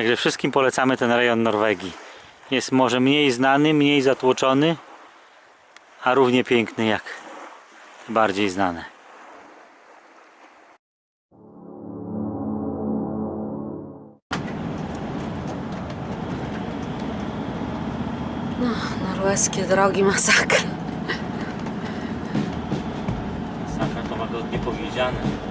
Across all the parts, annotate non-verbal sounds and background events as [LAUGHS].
Także wszystkim polecamy ten rejon Norwegii. Jest może mniej znany, mniej zatłoczony, a równie piękny jak bardziej znane. Norweskie drogi masakra. Saka to łagodnie powiedziane.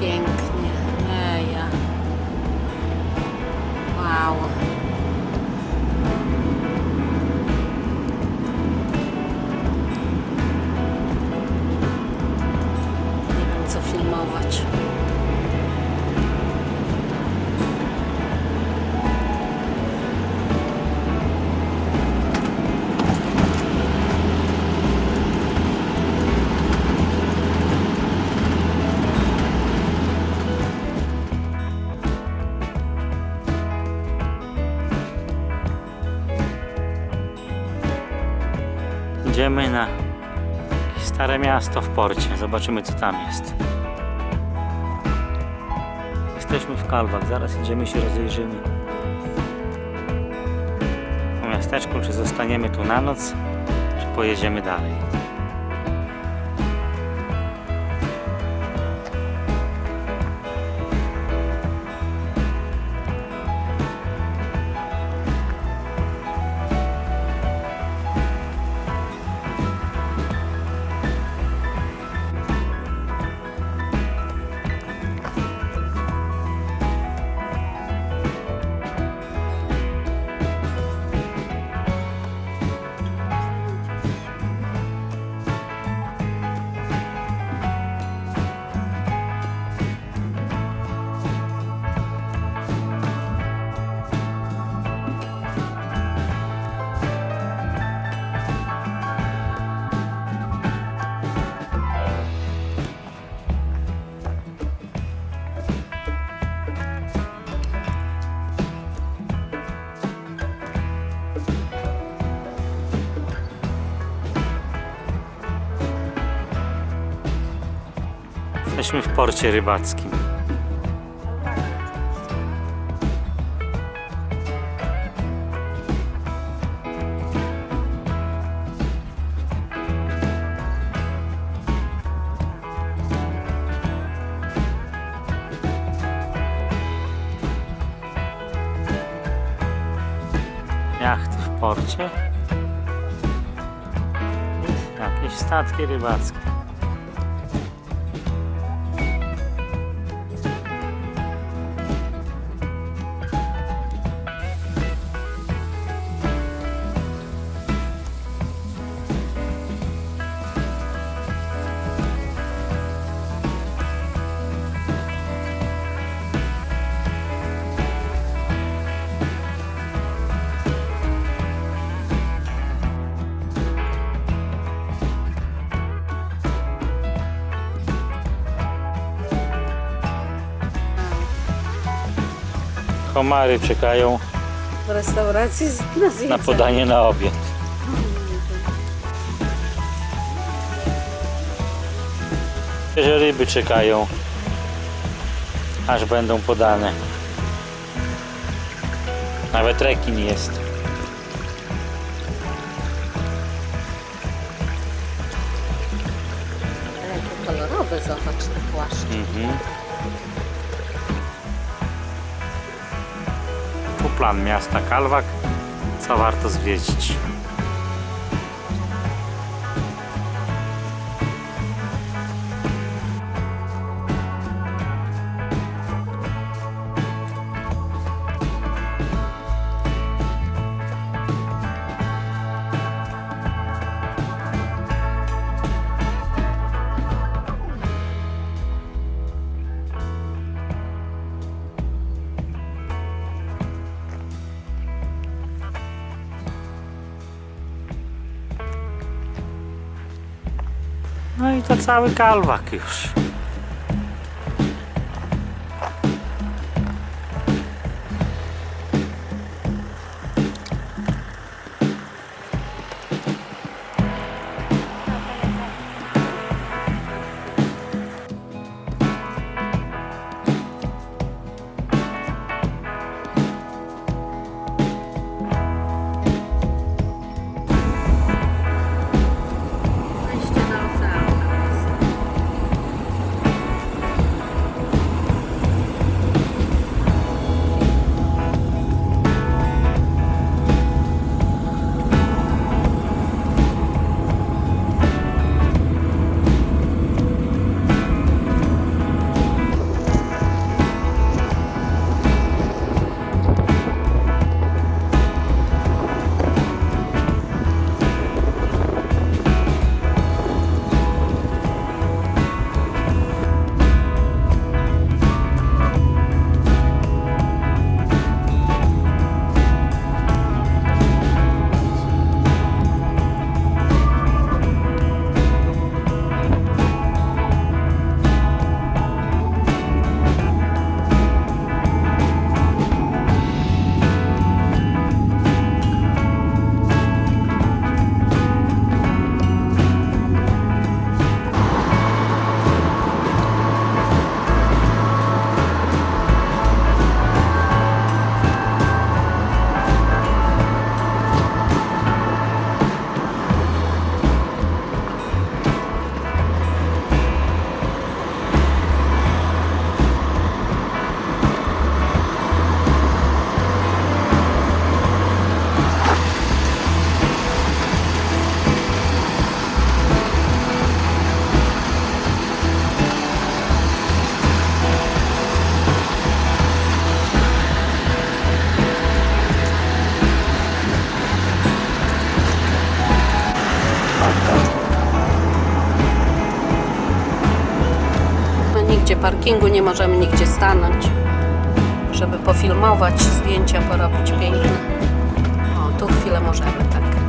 working. Idziemy na stare miasto w porcie. Zobaczymy co tam jest. Jesteśmy w Kalwach, zaraz idziemy się rozejrzymy. Po miasteczku, czy zostaniemy tu na noc, czy pojedziemy dalej. Jesteśmy w porcie rybackim. Jachty w porcie. Jakieś statki rybackie. Komary czekają W restauracji na na podanie na obiad. Że ryby czekają, aż będą podane. Nawet rekin jest. Jakie kolorowe, zobacz te płaszcze. Mhm. Plan miasta Kalwak, co warto zwiedzić. No i to cały Kalwak już. Parkingu, nie możemy nigdzie stanąć, żeby pofilmować, zdjęcia porobić piękne. O, tu chwilę możemy, tak.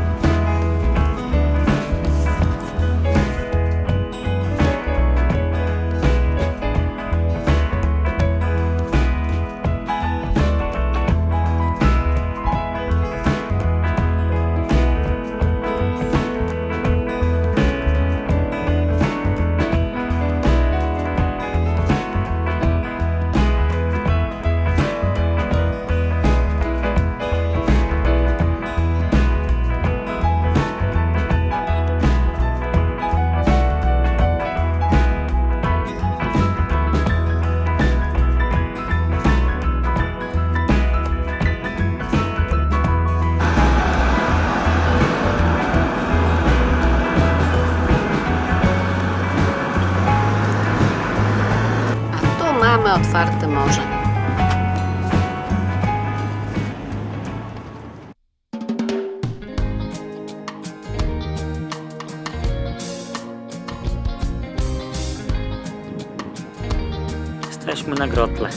Jesteśmy na grotle.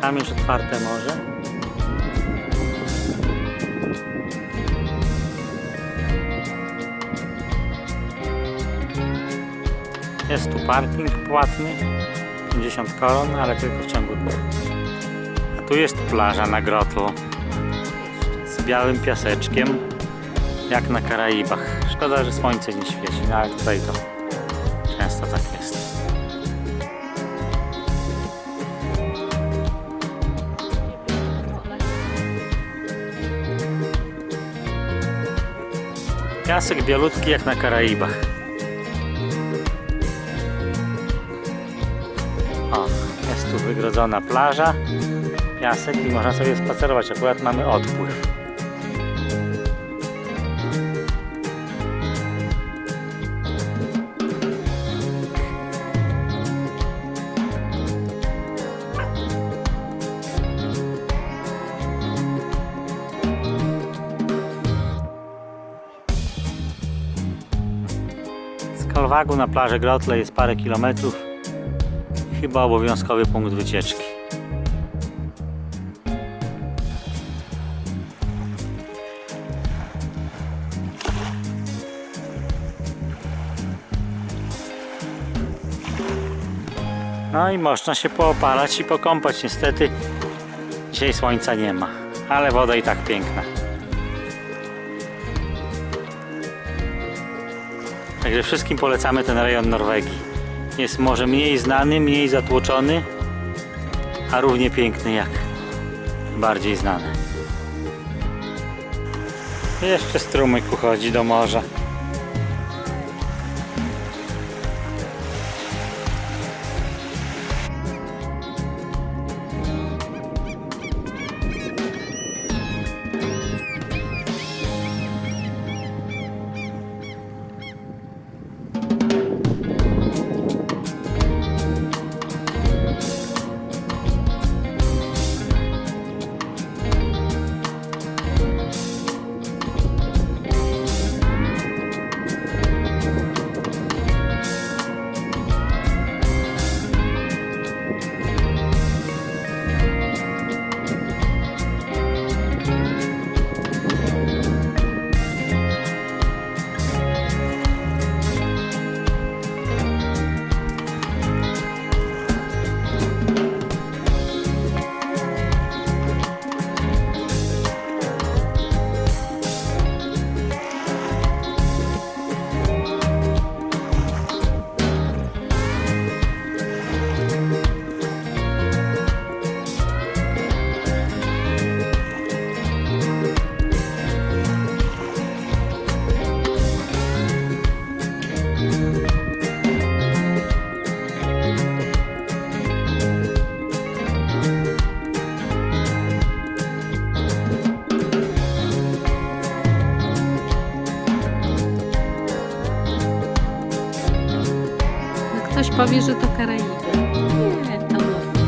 Tam już otwarte morze. Jest tu parking płatny. 50 koron, ale tylko w ciągu dnia. A tu jest plaża na Grotlu z białym piaseczkiem, jak na Karaibach. Szkoda, że słońce nie świeci, no ale tutaj to często tak jest. Piasek bialutki jak na Karaibach. O, jest tu wygrodzona plaża, piasek i można sobie spacerować. Akurat mamy odpływ. Z Kalwagu na plażę Grotle jest parę kilometrów. Chyba obowiązkowy punkt wycieczki. No i można się poopalać i pokąpać. Niestety dzisiaj słońca nie ma, ale woda i tak piękna. Także wszystkim polecamy ten rejon Norwegii. Jest może mniej znany, mniej zatłoczony, a równie piękny jak bardziej znany. Jeszcze strumyk uchodzi do morza. Ktoś powie, że to Karaiby. Nie, to Norwegia.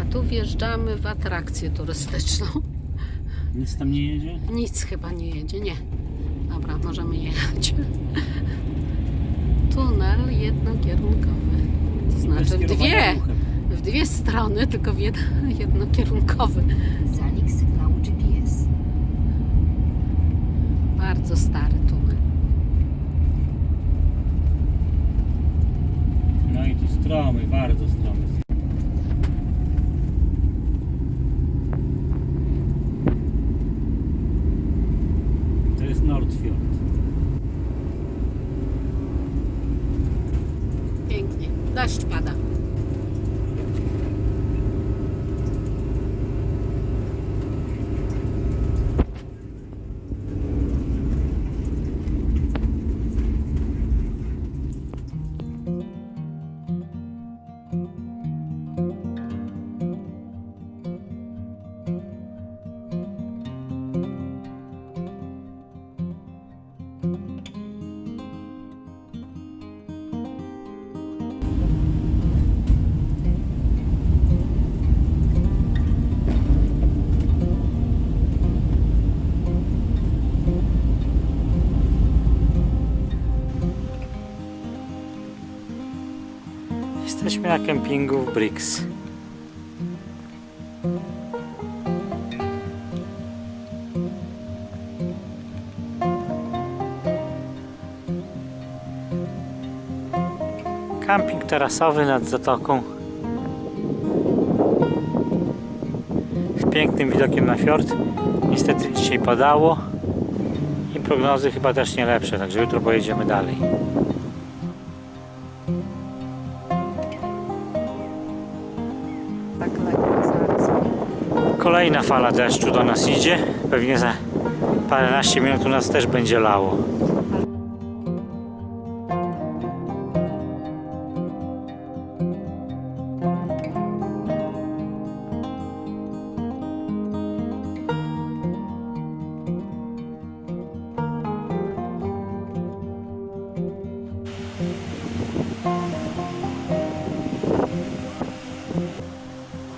A tu wjeżdżamy w atrakcję turystyczną. Nic tam nie jedzie? Nic chyba nie jedzie, nie. Dobra, możemy jechać. Tunel jednokierunkowy. To znaczy w dwie, w dwie strony, tylko w jed, [LAUGHS] jednokierunkowy. Zanik sygnału GPS. Bardzo stary tunel. No i tu stromy, bardzo stromy. To jest Nordfjord. Pięknie. Deszcz pada. Na kempingu w Brix. Camping tarasowy nad zatoką. Z pięknym widokiem na fiord. Niestety dzisiaj padało i prognozy chyba też nie lepsze, także jutro pojedziemy dalej. Kolejna fala deszczu do nas idzie. Pewnie za paręnaście minut u nas też będzie lało.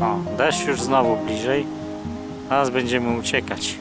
O, deszcz już znowu bliżej. Zaraz będziemy uciekać.